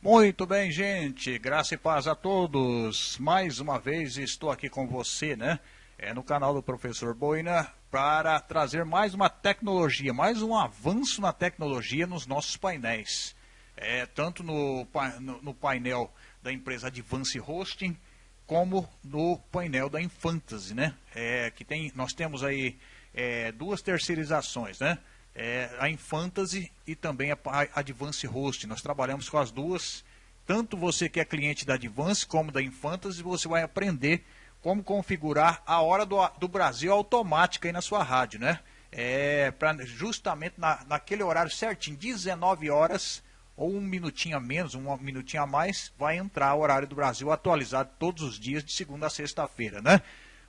Muito bem, gente. Graça e paz a todos. Mais uma vez estou aqui com você, né? É, no canal do Professor Boina para trazer mais uma tecnologia, mais um avanço na tecnologia nos nossos painéis. É, tanto no, no, no painel da empresa Advance Hosting, como no painel da Infantasy, né? É, que tem, nós temos aí é, duas terceirizações, né? É, a Infantasy e também a, a Advance Host. Nós trabalhamos com as duas. Tanto você que é cliente da Advance como da Infantasy, você vai aprender como configurar a hora do, do Brasil automática aí na sua rádio, né? É, pra, justamente na, naquele horário certinho, 19 horas ou um minutinho a menos, um minutinho a mais, vai entrar o horário do Brasil atualizado todos os dias, de segunda a sexta-feira, né?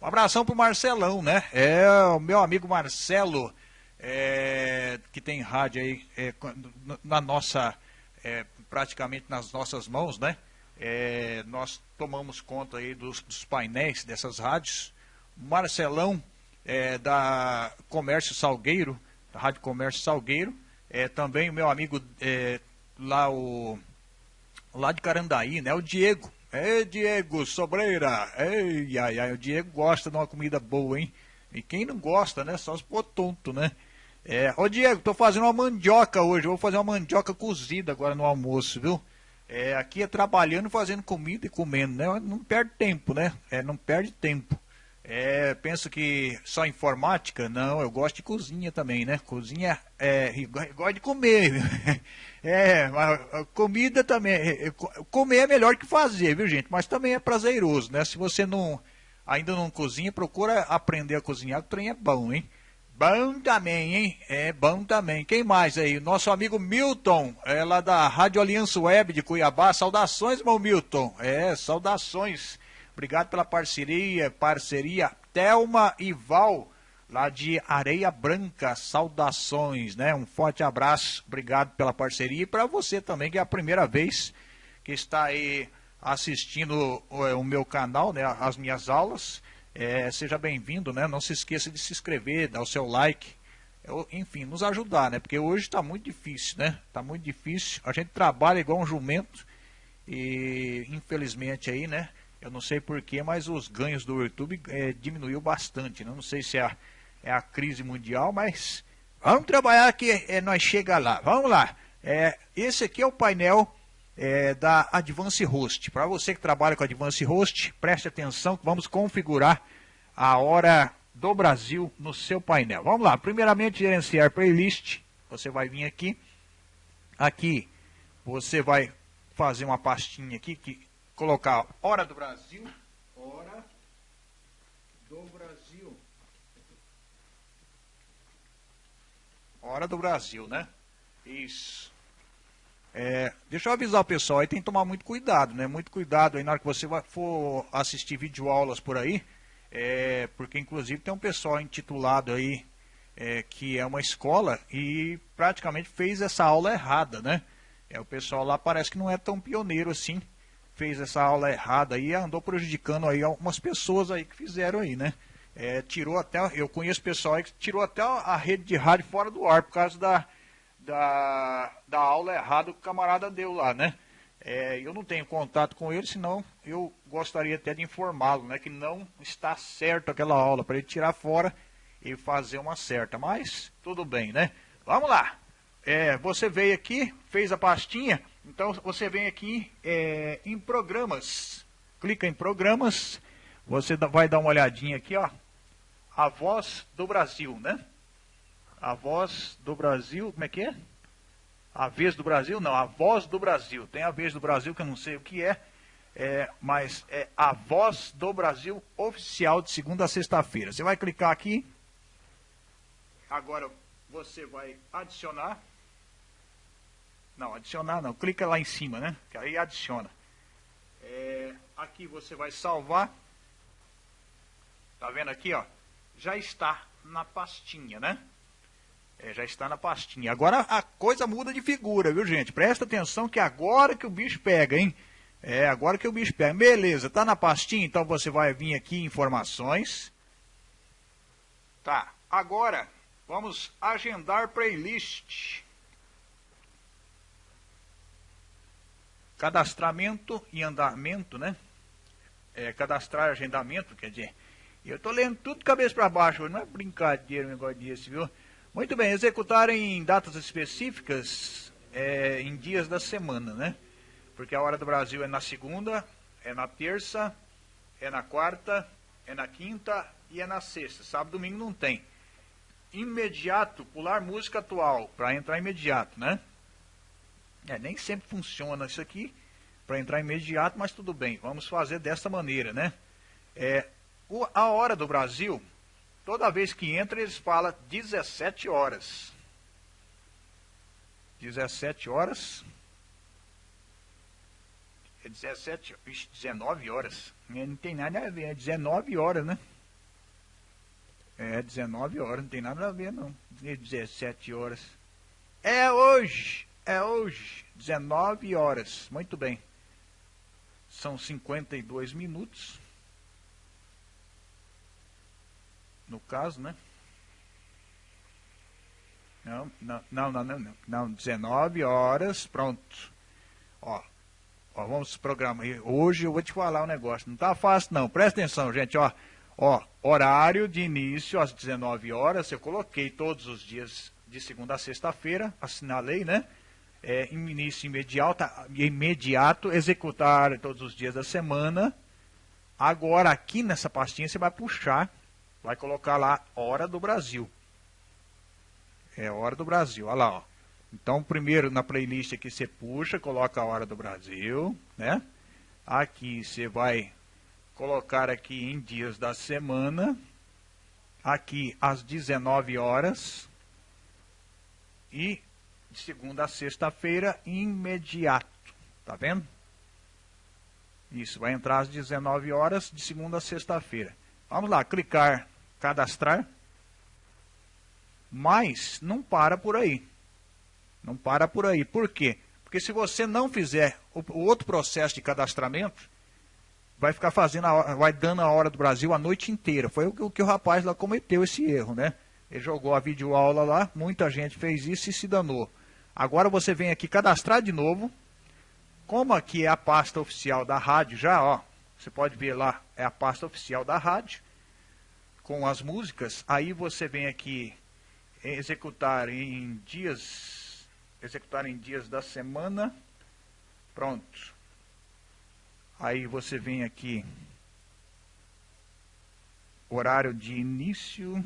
Um abração pro Marcelão, né? É o meu amigo Marcelo, é, que tem rádio aí é, na nossa, é, praticamente nas nossas mãos, né? É, nós tomamos conta aí dos, dos, painéis dessas rádios. Marcelão, é, da Comércio Salgueiro, da Rádio Comércio Salgueiro, é, também o meu amigo lá, o, lá de Carandaí, né? O Diego, Ei, Diego Sobreira. Ei, ai, ai, o Diego gosta de uma comida boa, hein? E quem não gosta, né? Só se for tonto, né? É, ô Diego, tô fazendo uma mandioca hoje. Vou fazer uma mandioca cozida agora no almoço, viu? É, aqui é trabalhando, fazendo comida e comendo, né? Não perde tempo, né? É, não perde tempo. É, penso que só informática? Não, eu gosto de cozinha também, né? Cozinha, é, gosto de comer. É, comida também. É, é, comer é melhor que fazer, viu, gente? Mas também é prazeroso, né? Se você não ainda não cozinha, procura aprender a cozinhar, o trem é bom, hein? Bom também, hein? É bom também. Quem mais aí? Nosso amigo Milton, é lá da Rádio Aliança Web de Cuiabá. Saudações, meu Milton. É, saudações. Obrigado pela parceria, parceria. Thelma e Val lá de Areia Branca. Saudações, né? Um forte abraço, obrigado pela parceria e para você também, que é a primeira vez que está aí assistindo o, o meu canal, né? As minhas aulas. É, seja bem-vindo, né? Não se esqueça de se inscrever, dar o seu like. enfim, nos ajudar, né? Porque hoje está muito difícil, né? Está muito difícil. A gente trabalha igual um jumento e infelizmente aí, né? Eu não sei porquê, mas os ganhos do YouTube é, diminuiu bastante. Né? Não sei se é é a crise mundial, mas vamos trabalhar que é, nós chega lá. Vamos lá. É, esse aqui é o painel é, da Advance Host. Para você que trabalha com Advance Host, preste atenção que vamos configurar a hora do Brasil no seu painel. Vamos lá. Primeiramente, gerenciar playlist. Você vai vir aqui. Aqui você vai fazer uma pastinha aqui que colocar hora do Brasil. Hora do Brasil. Hora do Brasil, né? Isso. É, deixa eu avisar o pessoal aí, tem que tomar muito cuidado, né? Muito cuidado aí na hora que você for assistir videoaulas por aí, é, porque inclusive tem um pessoal intitulado aí é, que é uma escola e praticamente fez essa aula errada, né? É, o pessoal lá parece que não é tão pioneiro assim, fez essa aula errada aí e andou prejudicando aí algumas pessoas aí que fizeram aí, né? é, tirou até, eu conheço pessoal que tirou até a rede de rádio fora do ar por causa da, da, da aula errada que o camarada deu lá, né? É, eu não tenho contato com ele, senão eu gostaria até de informá-lo, né? Que não está certo aquela aula, para ele tirar fora e fazer uma certa. Mas, tudo bem, né? Vamos lá. É, você veio aqui, fez a pastinha, então você vem aqui é, em programas. Clica em programas, você vai dar uma olhadinha aqui, ó a voz do Brasil, né? A voz do Brasil, como é que é? A vez do Brasil? Não, a voz do Brasil. Tem a vez do Brasil que eu não sei o que é, é mas é a voz do Brasil oficial de segunda a sexta-feira. Você vai clicar aqui. Agora você vai adicionar. Não, adicionar não. Clica lá em cima, né? Que aí adiciona. É, aqui você vai salvar. Tá vendo aqui, ó? já está na pastinha, né? É, já está na pastinha. Agora a coisa muda de figura, viu, gente? Presta atenção que agora que o bicho pega, hein? É, agora que o bicho pega. Beleza, tá na pastinha, então você vai vir aqui em informações. Tá, agora vamos agendar playlist. cadastramento e andamento, né? É, cadastrar agendamento, quer dizer, eu estou lendo tudo de cabeça para baixo, não é brincadeira um negócio desse, viu? Muito bem, executar em datas específicas, é, em dias da semana, né? Porque a hora do Brasil é na segunda, é na terça, é na quarta, é na quinta e é na sexta. Sábado e domingo não tem. Imediato, pular música atual, para entrar imediato, né? É, nem sempre funciona isso aqui para entrar imediato, mas tudo bem, vamos fazer desta maneira, né? É, o, a hora do Brasil, toda vez que entra, eles falam 17 horas. 17 horas. É 17, 19 horas. Não tem nada a ver, é 19 horas, né? É 19 horas, não tem nada a ver não. 17 horas. É hoje, é hoje, 19 horas. Muito bem. São 52 minutos. No caso, né? Não, não, não, não, não, não, 19 horas, pronto. Ó, ó, vamos programar. Hoje eu vou te falar um negócio, não tá fácil não. Presta atenção, gente, ó. Ó, horário de início às 19 horas, eu coloquei todos os dias de segunda a sexta-feira, assinalei, né? É, início imediato, imediato, executar todos os dias da semana. Agora, aqui nessa pastinha, você vai puxar, vai colocar lá Hora do Brasil. É Hora do Brasil, olha lá, ó. Então, primeiro na playlist aqui você puxa, coloca a Hora do Brasil, né? Aqui você vai colocar aqui em dias da semana, aqui às 19 horas e de segunda a sexta-feira imediato, tá vendo? Isso, vai entrar às 19 horas de segunda a sexta-feira. Vamos lá, clicar, cadastrar. Mas não para por aí. Não para por aí. Por quê? Porque se você não fizer o, outro processo de cadastramento, vai ficar fazendo, a, vai dando a hora do Brasil a noite inteira. Foi o que, o que o rapaz lá cometeu esse erro, né? Ele jogou a videoaula lá, muita gente fez isso e se danou. Agora você vem aqui cadastrar de novo. Como aqui é a pasta oficial da rádio já, ó, você pode ver lá, é a pasta oficial da rádio, com as músicas, aí você vem aqui executar em dias, executar em dias da semana, pronto. Aí você vem aqui, horário de início,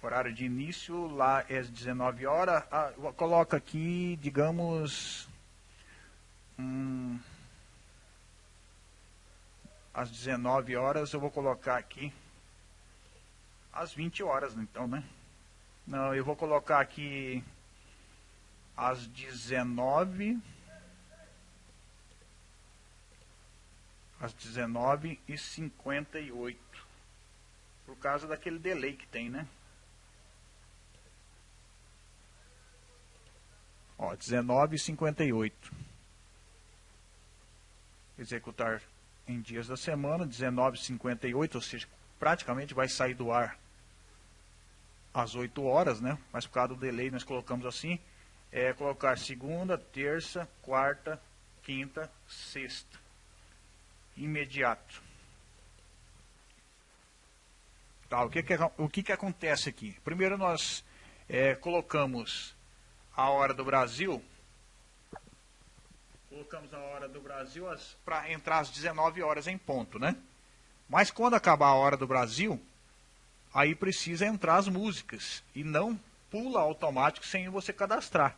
horário de início, lá é às 19 horas, ah, coloca aqui, digamos, hum, às 19 horas, eu vou colocar aqui, às 20 horas, então, né? Não, eu vou colocar aqui às 19 às 19 e 58 por causa daquele delay que tem, né? Ó, 19 e 58 executar em dias da semana, 19 e 58 ou seja, praticamente vai sair do ar às 8 horas, né? Mas por causa do delay nós colocamos assim, é colocar segunda, terça, quarta, quinta, sexta imediato. Tá, o que, que, o que, que acontece aqui? Primeiro nós é, colocamos a hora do Brasil, colocamos a hora do Brasil para entrar às 19 horas em ponto, né? Mas quando acabar a hora do Brasil, aí precisa entrar as músicas e não pula automático sem você cadastrar.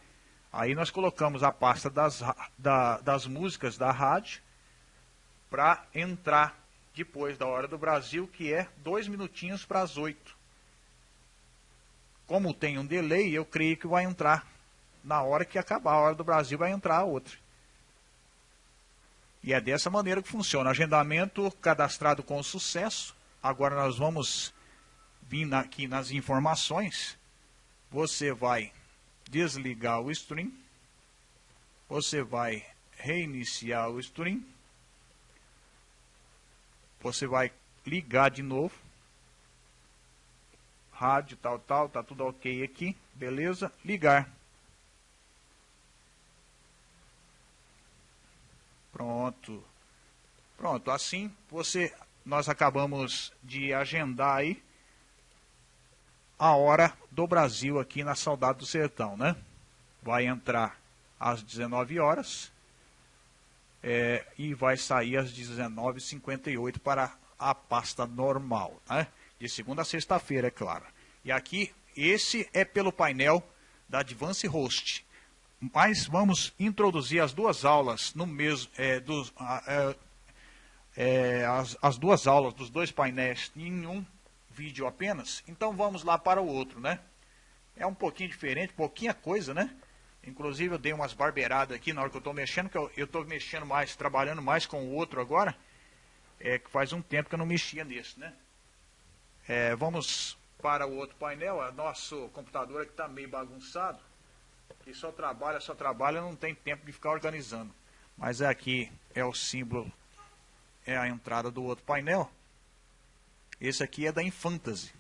Aí nós colocamos a pasta das, da, das músicas da rádio para entrar depois da hora do Brasil, que é dois minutinhos para as oito. Como tem um delay, eu creio que vai entrar na hora que acabar a hora do Brasil, vai entrar a outra. E é dessa maneira que funciona. Agendamento cadastrado com sucesso. Agora nós vamos vir aqui nas informações. Você vai desligar o stream. Você vai reiniciar o stream você vai ligar de novo. Rádio, tal, tal, tá tudo ok aqui, beleza? Ligar. Pronto, assim você, nós acabamos de agendar aí a hora do Brasil aqui na Saudade do Sertão, né? Vai entrar às 19 horas é, e vai sair às 19h58 para a pasta normal, né? De segunda a sexta-feira, é claro. E aqui, esse é pelo painel da Advance Host. Mas vamos introduzir as duas aulas no mesmo, é, dos, é, é, as, as duas aulas dos dois painéis em um vídeo apenas. Então vamos lá para o outro, né? É um pouquinho diferente, pouquinha coisa, né? Inclusive eu dei umas barbeiradas aqui na hora que eu estou mexendo, que eu estou mexendo mais, trabalhando mais com o outro agora. É que faz um tempo que eu não mexia nesse, né? É, vamos para o outro painel. Nosso computador aqui está meio bagunçado. Que só trabalha, só trabalha, não tem tempo de ficar organizando. Mas aqui é o símbolo, é a entrada do outro painel. Esse aqui é da Infantasy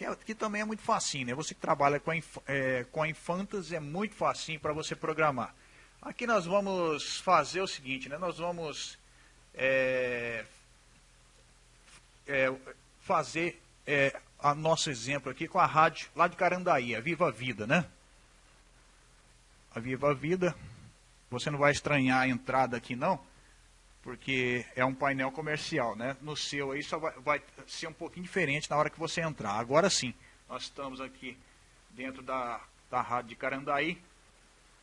que, é, que também é muito facinho, né? Você que trabalha com a, é, com a Infantas é muito facinho para você programar. Aqui nós vamos fazer o seguinte, né? Nós vamos é, é, fazer é, a nosso exemplo aqui com a rádio lá de Carandaí, a Viva Vida, né? A Viva Vida, você não vai estranhar a entrada aqui não, porque é um painel comercial, né? No seu aí só vai, vai, ser um pouquinho diferente na hora que você entrar. Agora sim, nós estamos aqui dentro da, da rádio de Carandaí.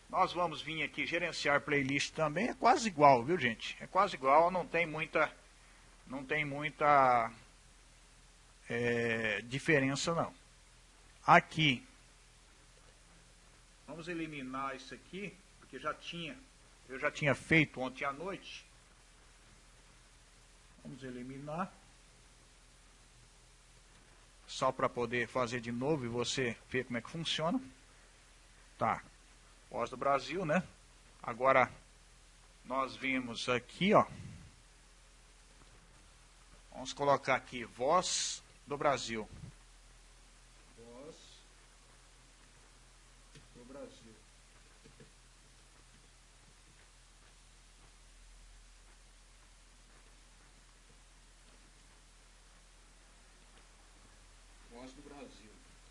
Nós vamos vir aqui gerenciar playlist também, é quase igual, viu gente? É quase igual, não tem muita, não tem muita é, diferença não. Aqui, vamos eliminar isso aqui, porque já tinha, eu já tinha feito ontem à noite. Vamos eliminar. Só para poder fazer de novo e você ver como é que funciona. Tá. Voz do Brasil, né? Agora nós vimos aqui, ó. Vamos colocar aqui voz do Brasil.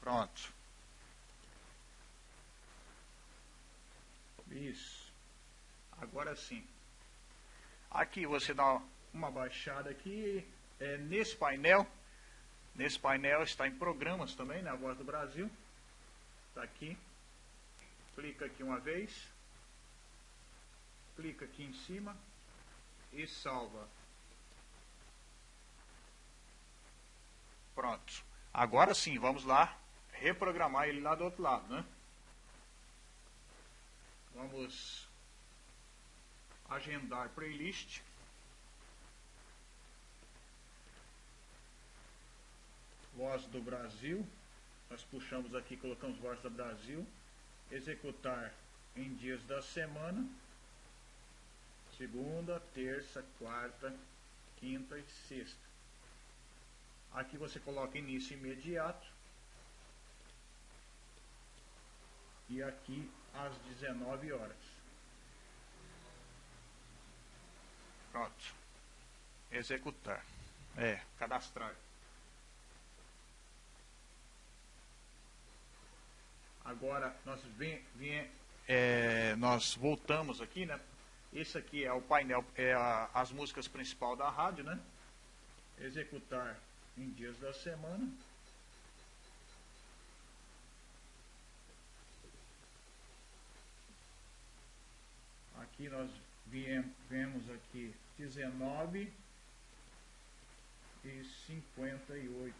Pronto. Isso. Agora sim. Aqui você dá uma baixada aqui. É, nesse painel. Nesse painel está em programas também, na né, Voz do Brasil. Está aqui. Clica aqui uma vez. Clica aqui em cima. E salva. Pronto. Agora sim, vamos lá reprogramar ele lá do outro lado, né? Vamos agendar playlist. Voz do Brasil. Nós puxamos aqui, colocamos Voz do Brasil. Executar em dias da semana. Segunda, terça, quarta, quinta e sexta. Aqui você coloca início imediato. e aqui às 19 horas. Pronto. Executar. É, cadastrar. Agora nós vem, vem é, nós voltamos aqui, né? Esse aqui é o painel, é a, as músicas principal da rádio, né? Executar em dias da semana. Aqui nós vemos aqui 19 e 58.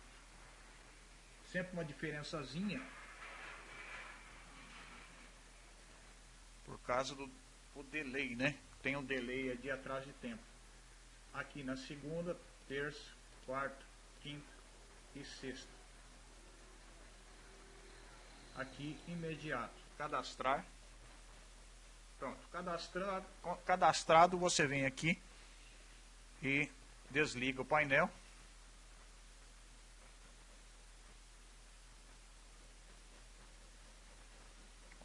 Sempre uma diferençazinha. Causa do o delay, né? Tem um delay de atrás de tempo. Aqui na segunda, terça, quarta, quinta e sexta. Aqui imediato. Cadastrar. Pronto, cadastrado, cadastrado você vem aqui e desliga o painel.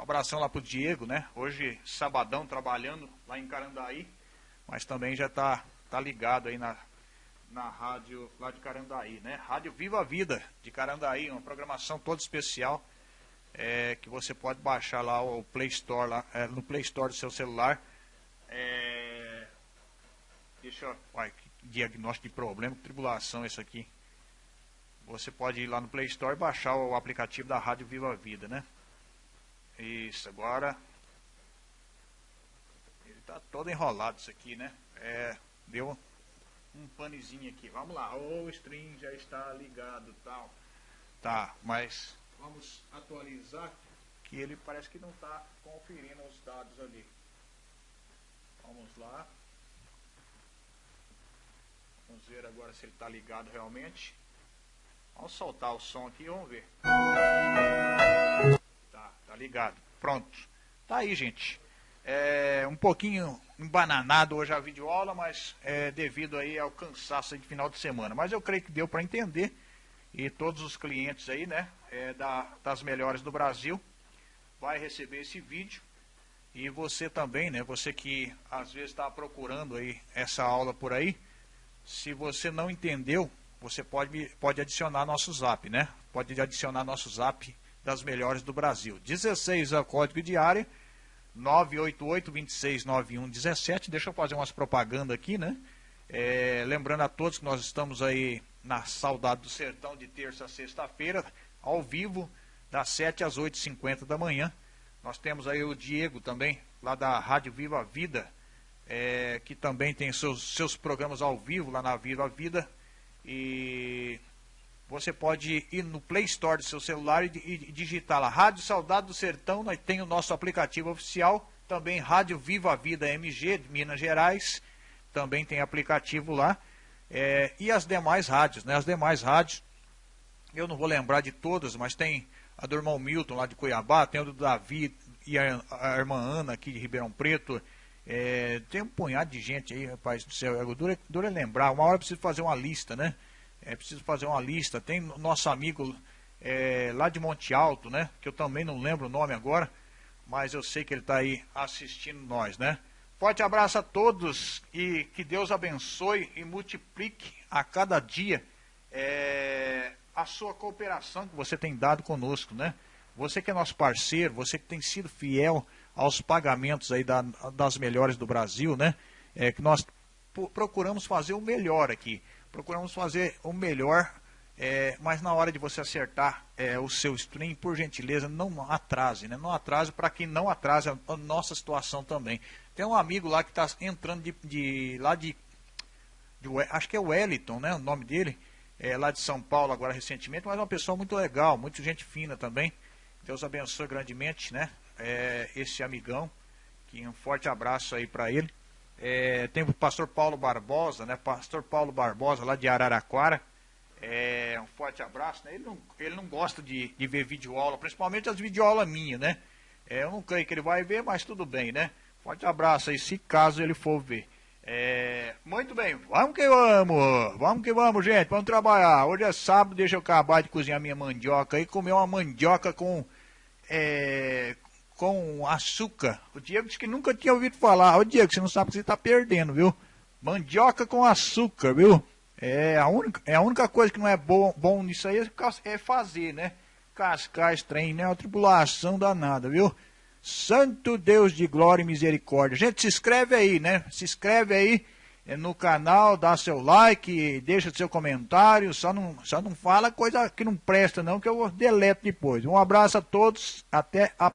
Um abração lá pro Diego, né? Hoje, sabadão, trabalhando lá em Carandaí. mas também já está tá ligado aí na, na rádio lá de Carandaí, né? Rádio Viva a Vida de Carandaí, uma programação toda especial é, que você pode baixar lá o Play Store, lá, é, no Play Store do seu celular. É, deixa eu. Uai, que diagnóstico de problema, que tribulação isso aqui. Você pode ir lá no Play Store e baixar o aplicativo da Rádio Viva Vida, né? Isso, agora. Ele tá todo enrolado isso aqui, né? É, deu um panezinho aqui. Vamos lá, o stream já está ligado tal. Tá, mas vamos atualizar que ele parece que não está conferindo os dados ali. Vamos lá. Vamos ver agora se ele está ligado realmente. Vamos soltar o som aqui e vamos ver. Ligado. Pronto. Tá aí, gente. É, um pouquinho embananado hoje a videoaula, mas é, devido aí ao cansaço de final de semana. Mas eu creio que deu para entender. E todos os clientes aí, né, é, da, das melhores do Brasil, vai receber esse vídeo. E você também, né, você que às vezes está procurando aí essa aula por aí, se você não entendeu, você pode, pode adicionar nosso zap, né? Pode adicionar nosso zap das melhores do Brasil. 16 é o código de área, 988 2691 17. Deixa eu fazer umas propagandas aqui, né? É, lembrando a todos que nós estamos aí na Saudade do Sertão de terça a sexta-feira, ao vivo, das 7 às 8h50 da manhã. Nós temos aí o Diego também, lá da Rádio Viva Vida, é, que também tem seus, seus programas ao vivo lá na Viva Vida. E você pode ir no Play Store do seu celular e, e digitar lá Rádio Saudade do Sertão, nós tem o nosso aplicativo oficial, também Rádio Viva a Vida MG de Minas Gerais, também tem aplicativo lá. É, e as demais rádios, né? As demais rádios, eu não vou lembrar de todas, mas tem a do irmão Milton lá de Cuiabá, tem a do Davi e a, a irmã Ana aqui de Ribeirão Preto, é, tem um punhado de gente aí, rapaz do céu. É duro é lembrar. Uma hora eu preciso fazer uma lista, né? É preciso fazer uma lista. Tem nosso amigo é, lá de Monte Alto, né? Que eu também não lembro o nome agora. Mas eu sei que ele está aí assistindo nós, né? Forte abraço a todos e que Deus abençoe e multiplique a cada dia é, a sua cooperação que você tem dado conosco, né? Você que é nosso parceiro, você que tem sido fiel aos pagamentos aí da, das melhores do Brasil, né? É que nós procuramos fazer o melhor aqui. Procuramos fazer o melhor, é, mas na hora de você acertar é, o seu stream, por gentileza, não atrase, né? Não atrase para que não atrase a, a, nossa situação também. Tem um amigo lá que está entrando de, de, lá de, de, acho que é Wellington, né? O nome dele, é, lá de São Paulo agora recentemente, mas é uma pessoa muito legal, muito gente fina também. Deus abençoe grandemente, né? é, esse amigão, que um forte abraço aí para ele. É, tem o pastor Paulo Barbosa, né? Pastor Paulo Barbosa lá de Araraquara. É, um forte abraço, né? Ele não, ele não gosta de, de ver videoaula, principalmente as videoaulas minhas, né? É, eu não creio que ele vai ver, mas tudo bem, né? Forte abraço aí, se caso ele for ver. É, muito bem, vamos que vamos, vamos que vamos, gente, vamos trabalhar. Hoje é sábado, deixa eu acabar de cozinhar minha mandioca e comer uma mandioca com, é, com açúcar. O Diego disse que nunca tinha ouvido falar. Ô Diego, você não sabe que você está perdendo, viu? Mandioca com açúcar, viu? É a única, é a única coisa que não é bom, bom nisso aí é fazer, né? Cascar esse trem, né? É uma tribulação danada, viu? Santo Deus de glória e misericórdia. Gente, se inscreve aí, né? Se inscreve aí é, no canal, dá seu like, deixa seu comentário. Só não, só não fala coisa que não presta, não, que eu deleto depois. Um abraço a todos. Até a